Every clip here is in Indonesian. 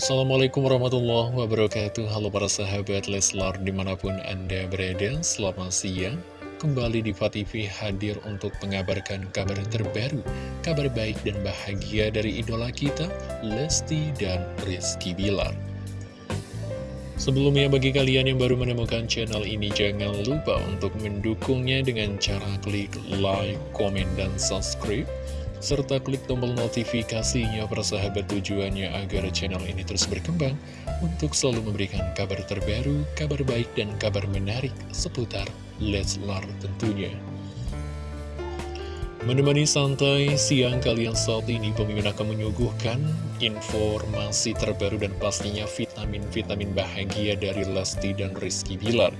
Assalamualaikum warahmatullahi wabarakatuh. Halo para sahabat Leslar di mana pun anda berada Selamat siang. Kembali di TV hadir untuk mengabarkan kabar terbaru Kabar baik dan bahagia dari idola kita Lesti dan Rizky Bilar. Sebelumnya bagi kalian yang baru menemukan channel ini Jangan lupa untuk mendukungnya dengan cara klik like, komen, dan subscribe serta klik tombol notifikasinya persahabat tujuannya agar channel ini terus berkembang untuk selalu memberikan kabar terbaru, kabar baik, dan kabar menarik seputar Leslar tentunya. Menemani santai siang kalian saat ini, pemimpin akan menyuguhkan informasi terbaru dan pastinya vitamin-vitamin bahagia dari Lesti dan Rizky Bilar.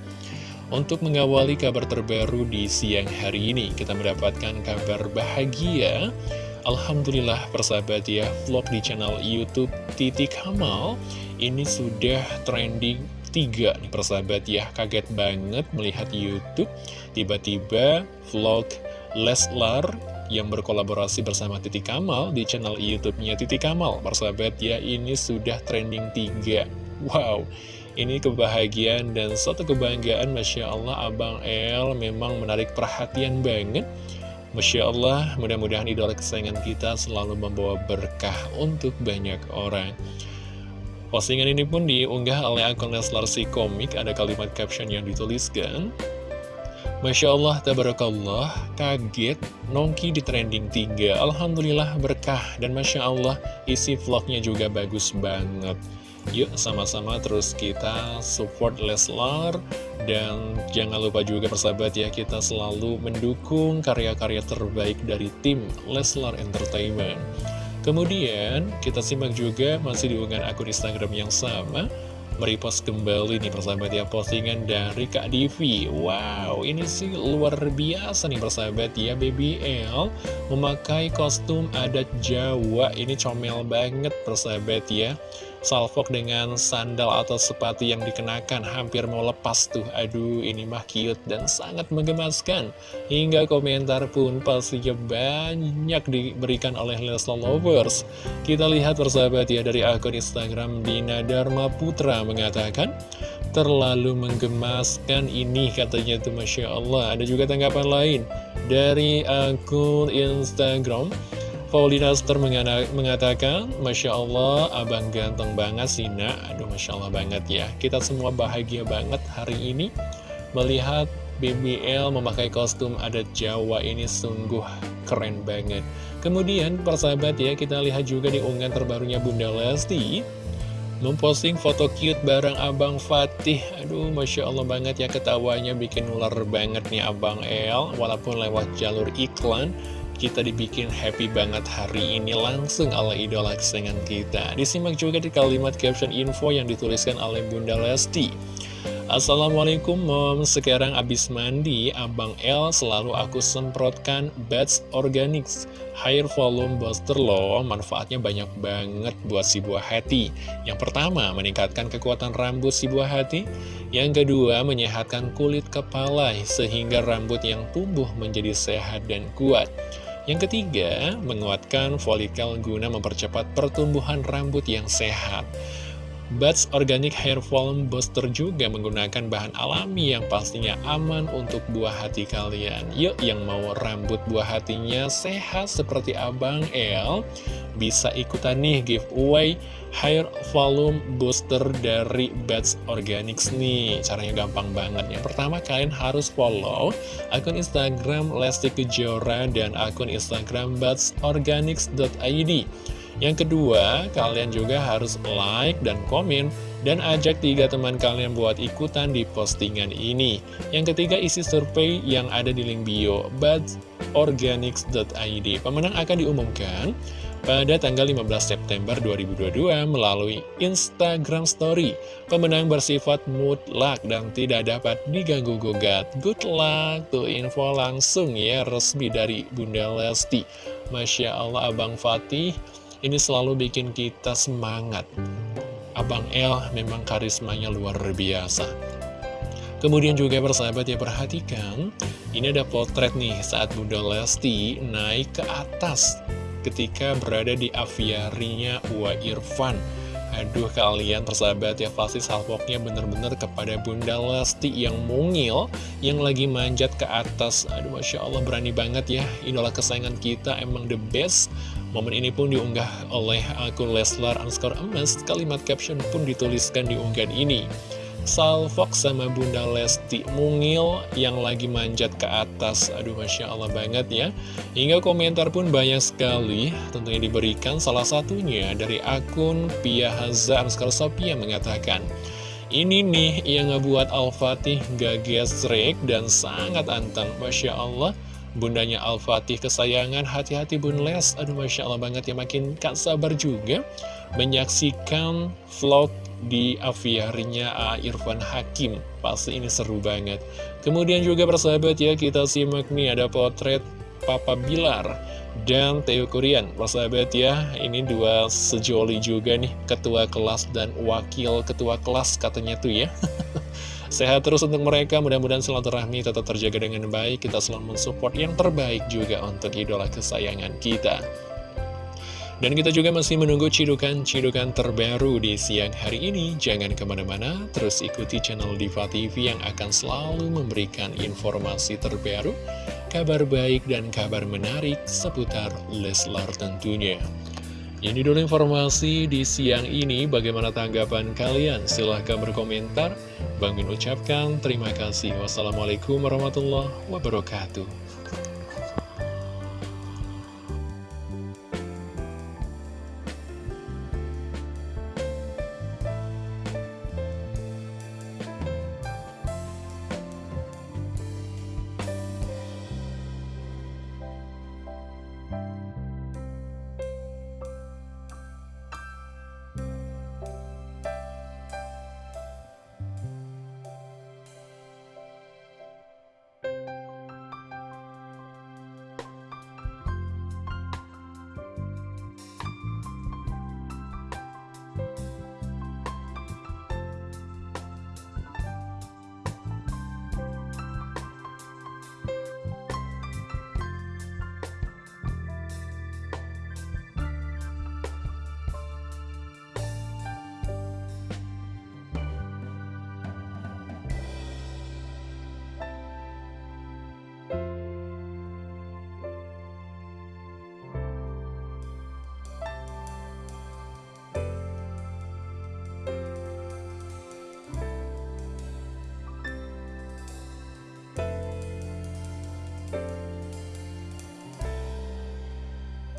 Untuk mengawali kabar terbaru di siang hari ini, kita mendapatkan kabar bahagia. Alhamdulillah persahabat ya, vlog di channel Youtube Titik Kamal ini sudah trending tiga nih persahabat ya. Kaget banget melihat Youtube, tiba-tiba vlog Leslar yang berkolaborasi bersama Titik Kamal di channel YouTube-nya Titik Kamal. Persahabat ya, ini sudah trending tiga. Wow, ini kebahagiaan dan suatu kebanggaan Masya Allah Abang El memang menarik perhatian banget. Masya Allah mudah-mudahan idola kesayangan kita selalu membawa berkah untuk banyak orang. Postingan ini pun diunggah oleh akun Leslar si komik. Ada kalimat caption yang dituliskan Masya Allah, tabarakallah, kaget, Nongki di trending 3 Alhamdulillah berkah, dan Masya Allah, isi vlognya juga bagus banget. Yuk sama-sama terus kita support Leslar. Dan jangan lupa juga persahabat ya Kita selalu mendukung karya-karya terbaik dari tim Leslar Entertainment. Kemudian kita simak juga masih diunggah akun Instagram yang sama Merepost kembali nih persahabat ya postingan dari Kak Divi. Wow ini sih luar biasa nih persahabat ya BBL Memakai kostum adat Jawa. Ini comel banget persahabat ya salfok dengan sandal atau sepatu yang dikenakan hampir mau lepas tuh. Aduh ini mah cute dan sangat menggemaskan. Hingga komentar pun pastinya banyak diberikan oleh Leslar Lovers. Kita lihat persahabat ya dari akun Instagram Dina Dharma Putra mengatakan terlalu menggemaskan ini katanya tuh Masya Allah. Ada juga tanggapan lain. Dari akun Instagram Paulina Star mengatakan, Masya Allah, abang ganteng banget sih nak. Aduh, Masya Allah banget ya. Kita semua bahagia banget hari ini melihat BBL memakai kostum adat Jawa ini sungguh keren banget. Kemudian, persahabat ya, kita lihat juga di unggahan terbarunya Bunda Lesti memposting foto cute bareng Abang Fatih Aduh Masya Allah banget ya ketawanya bikin ular banget nih Abang El Walaupun lewat jalur iklan kita dibikin happy banget hari ini langsung oleh idola kesayangan kita. Disimak juga di kalimat caption info yang dituliskan oleh Bunda Lesti. Assalamualaikum mom, sekarang abis mandi, Abang L selalu aku semprotkan Bats Organics. Hair Volume Booster loh, manfaatnya banyak banget buat si buah hati. Yang pertama, meningkatkan kekuatan rambut si buah hati. Yang kedua, menyehatkan kulit kepala sehingga rambut yang tumbuh menjadi sehat dan kuat yang ketiga, menguatkan folikel guna mempercepat pertumbuhan rambut yang sehat. Buds Organic Hair Volume Booster juga menggunakan bahan alami yang pastinya aman untuk buah hati kalian. Yuk yang mau rambut buah hatinya sehat seperti Abang El, bisa ikutan nih giveaway Hair Volume Booster dari Buds Organics nih. Caranya gampang banget. Yang pertama kalian harus follow akun Instagram Lesti Kejora dan akun Instagram budsorganics.id. Yang kedua, kalian juga harus like dan komen dan ajak tiga teman kalian buat ikutan di postingan ini. Yang ketiga, isi survei yang ada di link bio budsorganics.id. Pemenang akan diumumkan pada tanggal 15 September 2022 melalui Instagram Story. Pemenang bersifat mutlak dan tidak dapat diganggu-gugat. Good luck, tuh info langsung ya resmi dari Bunda Lesti. Masya Allah Abang Fatih ini selalu bikin kita semangat. Abang El memang karismanya luar biasa. Kemudian juga persahabat ya perhatikan, ini ada potret nih saat Bunda Lesti naik ke atas ketika berada di aviarinya Ua Irfan. Aduh kalian persahabat ya pasti salvoknya bener-bener kepada Bunda Lesti yang mungil Yang lagi manjat ke atas Aduh Masya Allah berani banget ya Idola kesayangan kita emang the best Momen ini pun diunggah oleh akun Leslar underscore emas. Kalimat caption pun dituliskan di unggahan ini. Salfok sama Bunda Lesti Mungil yang lagi manjat ke atas. Aduh Masya Allah banget ya. Hingga komentar pun banyak sekali. Tentunya diberikan salah satunya dari akun Pia Haza Anskar Sophia mengatakan ini nih yang ngebuat Al-Fatih gak gesrek dan sangat anteng. Masya Allah Bundanya Al-Fatih kesayangan hati-hati Bun Les. Aduh Masya Allah banget ya makin gak sabar juga Menyaksikan vlog di aviarinya A. Irfan Hakim. Pasti ini seru banget. Kemudian juga persahabat ya kita simak nih ada potret Papa Bilar dan Theo Kurian. Persahabat ya ini dua sejoli juga nih ketua kelas dan wakil ketua kelas katanya tuh ya Sehat terus untuk mereka, mudah-mudahan silaturahmi tetap terjaga dengan baik Kita selalu mensupport yang terbaik juga untuk idola kesayangan kita dan kita juga masih menunggu cidukan-cidukan terbaru di siang hari ini. Jangan ke mana-mana, terus ikuti channel Diva TV yang akan selalu memberikan informasi terbaru, kabar baik dan kabar menarik seputar Leslar tentunya. Ini dulu informasi di siang ini, bagaimana tanggapan kalian? Silahkan berkomentar. Bang Min ucapkan terima kasih. Wassalamualaikum warahmatullahi wabarakatuh.